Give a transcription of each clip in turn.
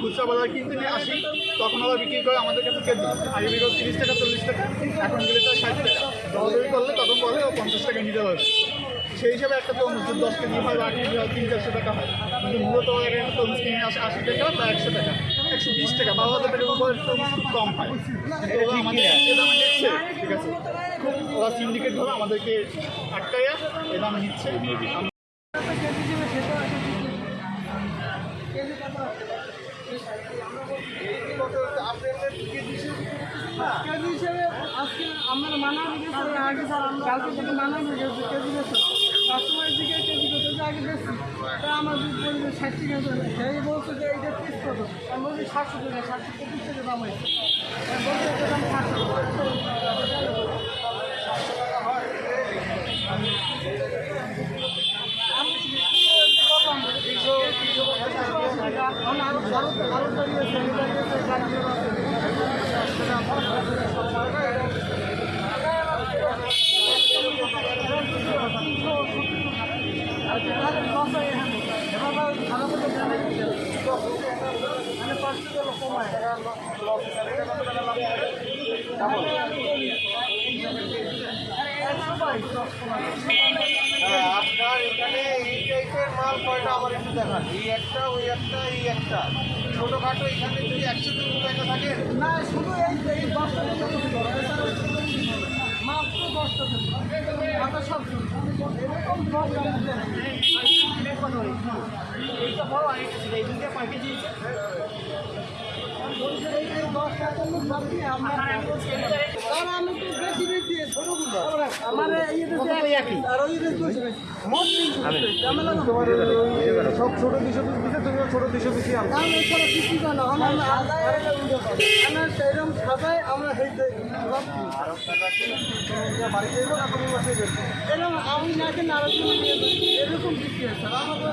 খুচরা বাজার কিনতে নিয়ে আসি তখন আবার বিক্রি করে আমাদের কাছে কেজি আগে বিক্রি তিরিশ টাকা চল্লিশ টাকা এখন গেলে তার ষাট টাকা দরদারি করলে তখন বলে ও পঞ্চাশ টাকা নিতে পারবে সেই হিসাবে একটা যদি দশ কেজি হয় বা তিন চারশো টাকা হয় কিন্তু মূলত আশি টাকা, বা একশো টাকা। একশো বিশ টাকা বারো হাজার উপরে খুব কম ওরা আমাদের ঠিক আছে? ওরা সিন্ডিকেট ধরে আমাদেরকে আটকাইয়া এ দামে নিচ্ছে। কেজি আমার মানা কালকে থেকে মানা রেখেছে কেজি কাস্টমারের দিকে কেজি করতে যে আগে বেশি তা দুধ বলবে ষাট টাকা করে সেই বলছে যে এইটা পিস কত আমি বলছি সাতশো টাকা, সাতশো পঁচিশ টাকা দাম হয়েছে। বলছে আপনার এখানে এই টাইপের মাল কয়টা আমার একটু দেখান এই একটা ওই একটা এই একটা ছোটোখাটো এখানে যদি একশো দুশো টাকা থাকে না শুধু এই মাত্র দশটা সব শুরু। এরকম এইটা বড় আর ছিল। এই দুইটা কয় কেজি? এই এই দশটা তরমুজ বাদ দিয়ে আমরা- আর আমি তো বেশি বেশি ছোটগুলো। আমার এই যে একই। আর ওই যে দুশো বেশি। মোট তিনশো বেশি। ঝামেলা না। সব ছোটো দুশো পিস না। আমরা সেরকম না মাসে এরকম আমি নাকি নারকেল নিয়ে যাই। এরকম বিক্রি হচ্ছে আর আমাদের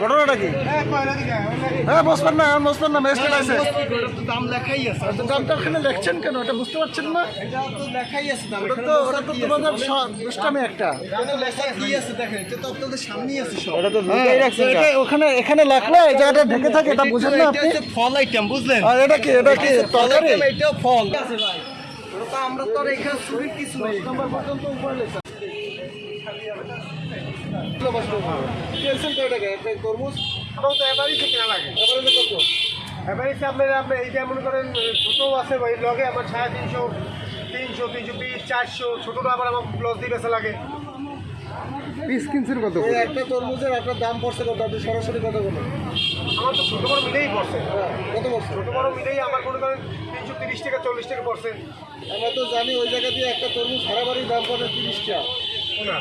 ঘটনাটা কি? হ্যাঁ বসবেন না এখন বসবেন না ম্যাজিস্ট্রেট আছে দাম লেখাই আছে দামটা ওখানে লেখছেন কেন? এটা বুঝতে পারছেন না? এটা তো লেখাই আছে দাম ওটা তো ওটা তো তোমাদের দুষ্টামি একটা। লেখা কি আছে দেখেন এটা তো আপনাদের সামনেই আছে সব ওটা তো লুকাই রাখছেন এটা ওখানে এখানে লেখলে এই জায়গাটা ঢেকে থাকে এটা বুঝেন না আপনি। ফল আইটেম বুঝলেন? আর এটা কি এটা কি তরকারি? ফল। আছে ভাই। ওটা আমরা তো আর এখানে চুরির কিছু নেই। নম্বর পর্যন্ত উপরে লেখা। কেলসেন কয় টাকা একটা তরমুজ ওটাও তো এবারই থেকে না লাগে। এবারে কত? এবারে আপনার আপনি এইটা মনে করেন ছোটো আছে ওই লগে আমার সাড়ে তিনশো তিনশো তিনশো বিশ চারশো ছোটোটা আবার আমার প্লস দিয়ে বেচা লাগে। পিস কিনছেন কত এই একটা তরমুজের একটা দাম পড়ছে কত? আপনি সরাসরি কত বলুন। আমার তো ছোটো বড় মিলেই পড়ছে। কত পড়ছে? ছোটো বড় মিলেই আমার মনে করেন তিনশো তিরিশ টাকা চল্লিশ টাকা পড়ছে। আমরা তো জানি ওই জায়গা দিয়ে একটা তরমুজ হারাবাড়ির দাম পড়ে তিরিশ টাকা। না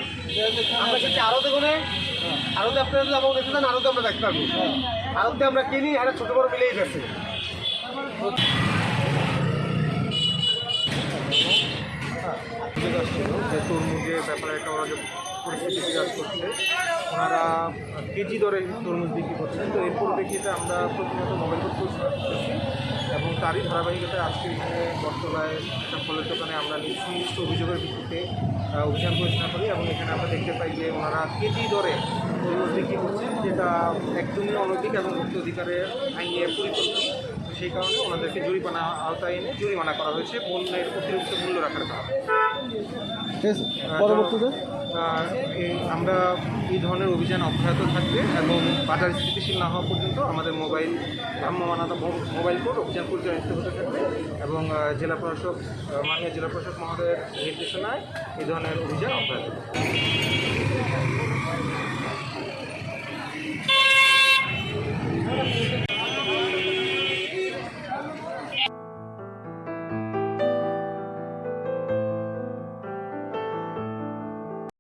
আমরা কিন্তু আরতে দেখো আরতে আপনারা যদি আমাকে দেখতে চান আরতে আমরা দেখতে পারব। আরতে আমরা কিনি, আর ছোট বড় মিলেই যে তরমুজের ব্যাপারে একটা ওরা যে পরিস্থিতি বিরাজ করছে। ওনারা কেজি দরে তরমুজ বিক্রি করছেন। তো এর পরিপ্রেক্ষিতে আমরা প্রতিনিয়ত মোবাইল করতেছি এবং তারই ধারাবাহিকতায় আজকে এখানে বটতলায় একটা ফলের দোকানে আমরা নির্দিষ্ট অভিযোগের ভিত্তিতে অভিযান পরিচালনা করি এবং এখানে আমরা দেখতে পাই যে ওনারা কেজি দরে তরমুজ বিক্রি করছেন যেটা একদমই অনৈতিক এবং মুক্ত অধিকারের আইনের পরিপন্থী। তো সেই কারণে ওনাদেরকে জরিমানা আওতায় এনে জরিমানা করা হয়েছে। পণ্যের অতিরিক্ত মূল্য রাখার কারণে। পরবর্তীতে? আমরা এই ধরনের অভিযান অব্যাহত থাকবে এবং বাজার স্থিতিশীল না হওয়া পর্যন্ত আমাদের মোবাইল ভ্রাম্যমানতা মোবাইল কোড অভিযান পরিচালিত হতে থাকবে এবং জেলা প্রশাসক মাননীয় জেলা প্রশাসক মহোদয়ের নির্দেশনায় এই ধরনের অভিযান অব্যাহত থাকবে।